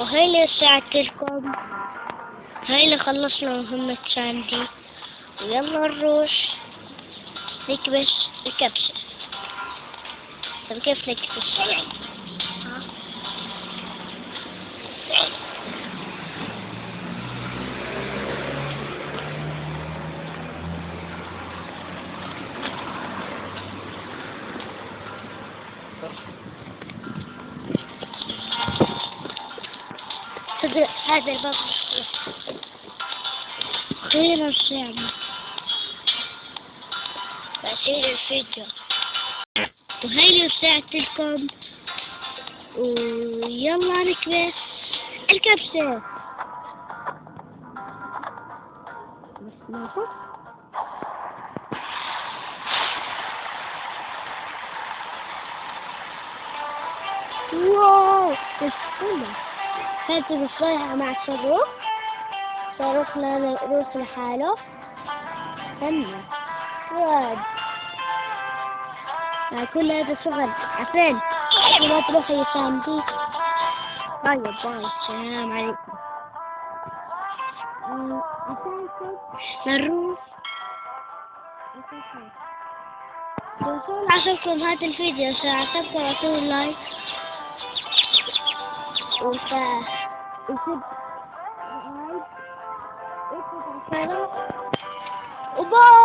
وهي اللي رجعت لكم هاي اللي خلصنا مهمة ساندي ويلا نروح نكبش الكبسة طب كيف نكبش؟ ها؟ صدق هذا الباب خير الشام بعدين الفيديو وهاي اللي رجعت لكم ويلا نكبس الكبسة بس ما هو واو دخلت بالصيحة مع الصاروخ صاروخ صاروخنا يروح لحاله. هنا واد. مع كل هذا الشغل عفين. وما تروح يسانديك طيب باي. السلام عليكم. نروح وصول عجبكم هذا الفيديو. إذا عجبكم أعطوه لايك وفا Is it right? Is it right? Oba!